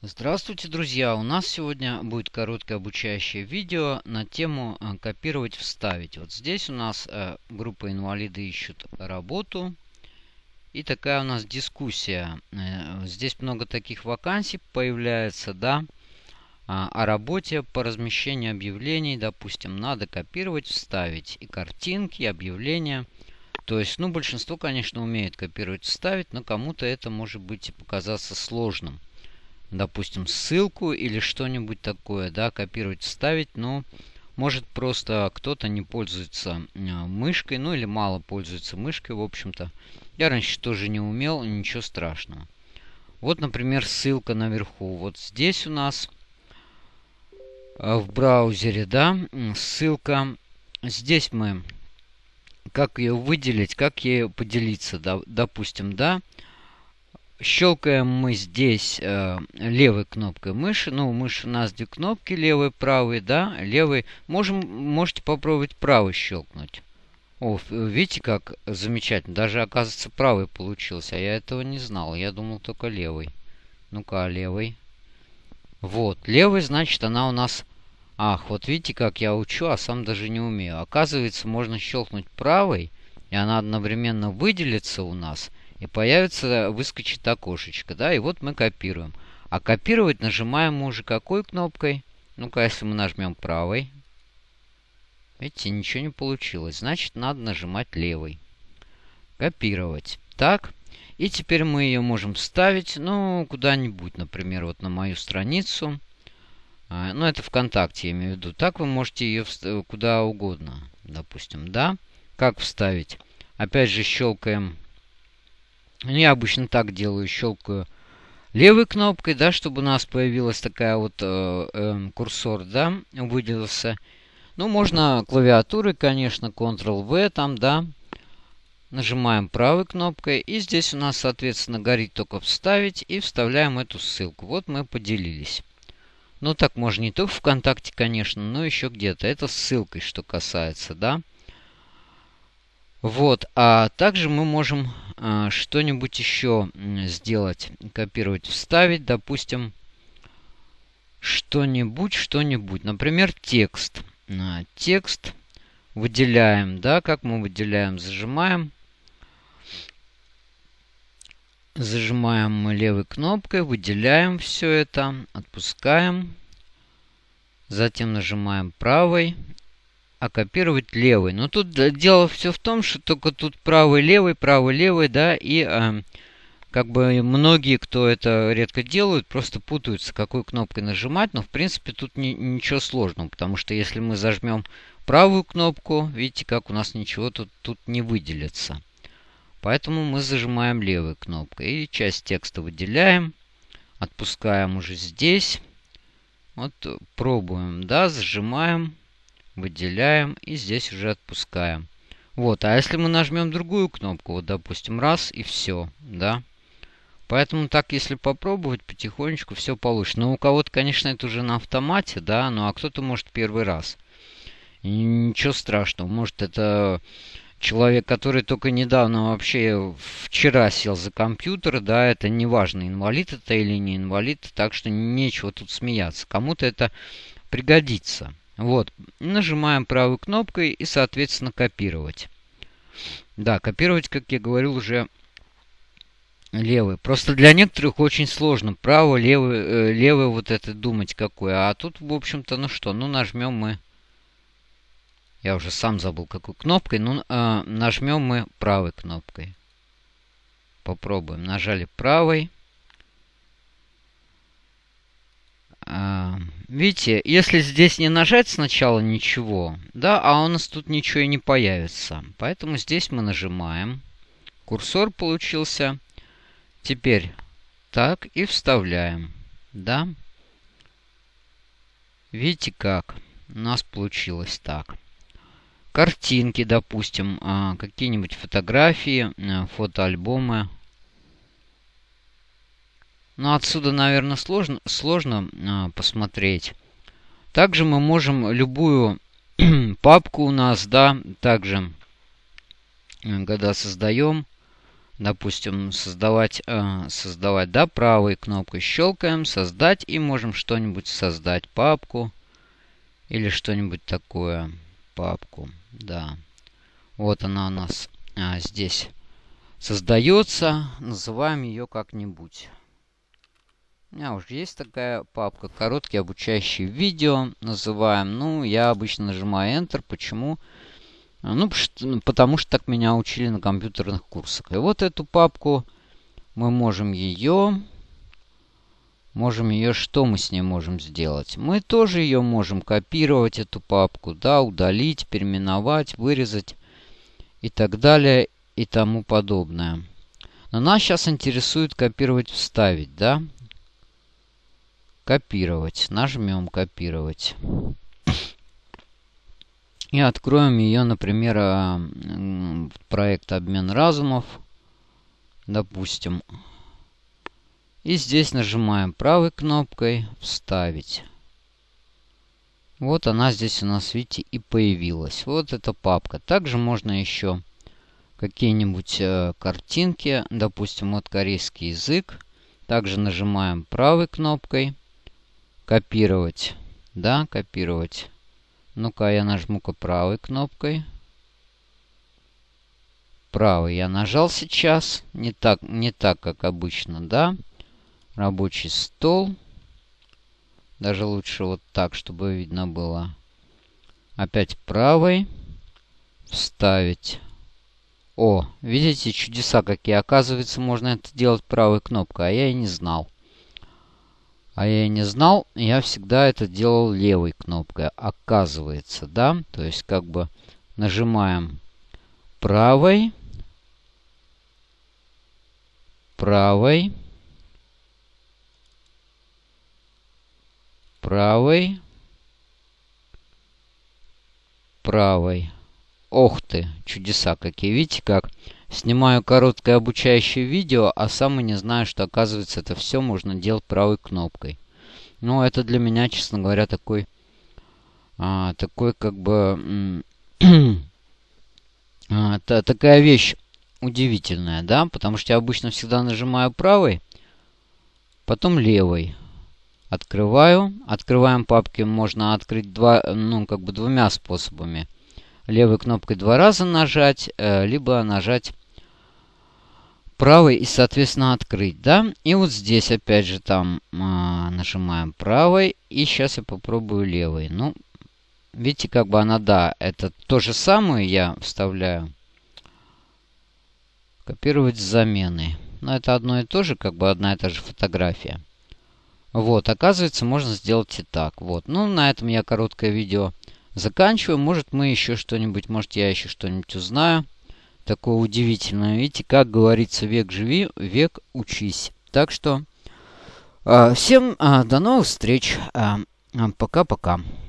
Здравствуйте, друзья! У нас сегодня будет короткое обучающее видео на тему э, «Копировать, вставить». Вот здесь у нас э, группа инвалиды ищут работу. И такая у нас дискуссия. Э, здесь много таких вакансий появляется, да, а, о работе по размещению объявлений. Допустим, надо копировать, вставить и картинки, и объявления. То есть, ну, большинство, конечно, умеет копировать, вставить, но кому-то это может быть и показаться сложным допустим, ссылку или что-нибудь такое, да, копировать, вставить, но может просто кто-то не пользуется э, мышкой, ну или мало пользуется мышкой, в общем-то. Я раньше тоже не умел, ничего страшного. Вот, например, ссылка наверху. Вот здесь у нас э, в браузере, да, ссылка. Здесь мы, как ее выделить, как ее поделиться, да, допустим, да, Щелкаем мы здесь э, левой кнопкой мыши. Ну, мышь у нас две кнопки, левый, правый, да, левый. Можем, можете попробовать правый щелкнуть. О, видите, как замечательно. Даже, оказывается, правый получился. А я этого не знал. Я думал только левый. Ну-ка, а левый. Вот, левый, значит, она у нас... Ах, вот видите, как я учу, а сам даже не умею. Оказывается, можно щелкнуть правой, и она одновременно выделится у нас – и появится, выскочит окошечко, да, и вот мы копируем. А копировать нажимаем мы уже какой кнопкой? Ну-ка, если мы нажмем правой. Видите, ничего не получилось. Значит, надо нажимать левой. Копировать. Так. И теперь мы ее можем вставить, ну, куда-нибудь, например, вот на мою страницу. А, ну, это ВКонтакте, я имею в виду. Так вы можете ее куда угодно, допустим, да. Как вставить? Опять же, щелкаем я обычно так делаю, щелкаю левой кнопкой, да, чтобы у нас появилась такая вот э, э, курсор, да, выделился. Ну, можно клавиатурой, конечно, Ctrl-V там, да. Нажимаем правой кнопкой. И здесь у нас, соответственно, горит только «Вставить». И вставляем эту ссылку. Вот мы поделились. Ну, так можно не только ВКонтакте, конечно, но еще где-то. Это ссылкой, что касается, да. Вот, а также мы можем а, что-нибудь еще сделать, копировать, вставить, допустим, что-нибудь, что-нибудь. Например, текст. А, текст выделяем, да, как мы выделяем, зажимаем. Зажимаем мы левой кнопкой, выделяем все это, отпускаем. Затем нажимаем правой а копировать левый. Но тут дело все в том, что только тут правый, левый, правый, левый, да, и э, как бы многие, кто это редко делают, просто путаются, какой кнопкой нажимать, но в принципе тут ни, ничего сложного, потому что если мы зажмем правую кнопку, видите, как у нас ничего тут, тут не выделится. Поэтому мы зажимаем левой кнопкой и часть текста выделяем, отпускаем уже здесь. Вот пробуем, да, зажимаем выделяем и здесь уже отпускаем. Вот, а если мы нажмем другую кнопку, вот, допустим, раз и все, да. Поэтому так, если попробовать, потихонечку все получится. Но у кого-то, конечно, это уже на автомате, да, ну а кто-то может первый раз. И ничего страшного, может это человек, который только недавно вообще вчера сел за компьютер, да, это не важно, инвалид это или не инвалид, так что нечего тут смеяться. Кому-то это пригодится. Вот. Нажимаем правой кнопкой и, соответственно, копировать. Да, копировать, как я говорил, уже левый. Просто для некоторых очень сложно. Право, левый, э, левый вот это думать какое. А тут, в общем-то, ну что, ну нажмем мы... Я уже сам забыл, какой кнопкой. Ну, э, нажмем мы правой кнопкой. Попробуем. Нажали правой. А, видите, если здесь не нажать сначала ничего, да, а у нас тут ничего и не появится. Поэтому здесь мы нажимаем. Курсор получился. Теперь так и вставляем. Да. Видите как? У нас получилось так. Картинки, допустим, а, какие-нибудь фотографии, а, фотоальбомы но отсюда, наверное, сложно, сложно а, посмотреть. Также мы можем любую папку у нас, да, также, э, когда создаем, допустим, создавать, э, создавать, да, правой кнопкой щелкаем, создать, и можем что-нибудь создать, папку или что-нибудь такое, папку, да. Вот она у нас а, здесь создается, называем ее как-нибудь. Меня уже есть такая папка, короткие обучающие видео, называем. Ну, я обычно нажимаю Enter, почему? Почему? А, ну, ну, потому что так меня учили на компьютерных курсах. И вот эту папку мы можем ее... Можем ее... Что мы с ней можем сделать? Мы тоже ее можем копировать, эту папку, да, удалить, переименовать, вырезать и так далее и тому подобное. Но нас сейчас интересует копировать, вставить, да? Копировать. Нажмем копировать. И откроем ее, например, а, проект «Обмен разумов». Допустим. И здесь нажимаем правой кнопкой «Вставить». Вот она здесь у нас, видите, и появилась. Вот эта папка. Также можно еще какие-нибудь э, картинки. Допустим, вот корейский язык. Также нажимаем правой кнопкой «Копировать». Да, копировать. Ну-ка, я нажму-ка правой кнопкой. Правый я нажал сейчас. Не так, не так, как обычно, да. Рабочий стол. Даже лучше вот так, чтобы видно было. Опять правой. Вставить. О, видите, чудеса какие. Оказывается, можно это делать правой кнопкой, а я и не знал. А я не знал, я всегда это делал левой кнопкой. Оказывается, да? То есть как бы нажимаем правой, правой, правой, правой. Ох ты, чудеса какие. Видите, как снимаю короткое обучающее видео, а сам и не знаю, что оказывается это все можно делать правой кнопкой. Ну, это для меня, честно говоря, такой, а, такой как бы, а, та, такая вещь удивительная, да, потому что я обычно всегда нажимаю правой, потом левой. Открываю. Открываем папки можно открыть два, ну, как бы двумя способами левой кнопкой два раза нажать, э, либо нажать правой и, соответственно, открыть, да? И вот здесь, опять же, там а, нажимаем правой, и сейчас я попробую левой. Ну, видите, как бы она, да, это то же самое я вставляю. Копировать с заменой. Но это одно и то же, как бы одна и та же фотография. Вот, оказывается, можно сделать и так. Вот, ну, на этом я короткое видео заканчиваю. Может, мы еще что-нибудь, может, я еще что-нибудь узнаю. Такое удивительное. Видите, как говорится, век живи, век учись. Так что э, всем э, до новых встреч. Пока-пока. Э,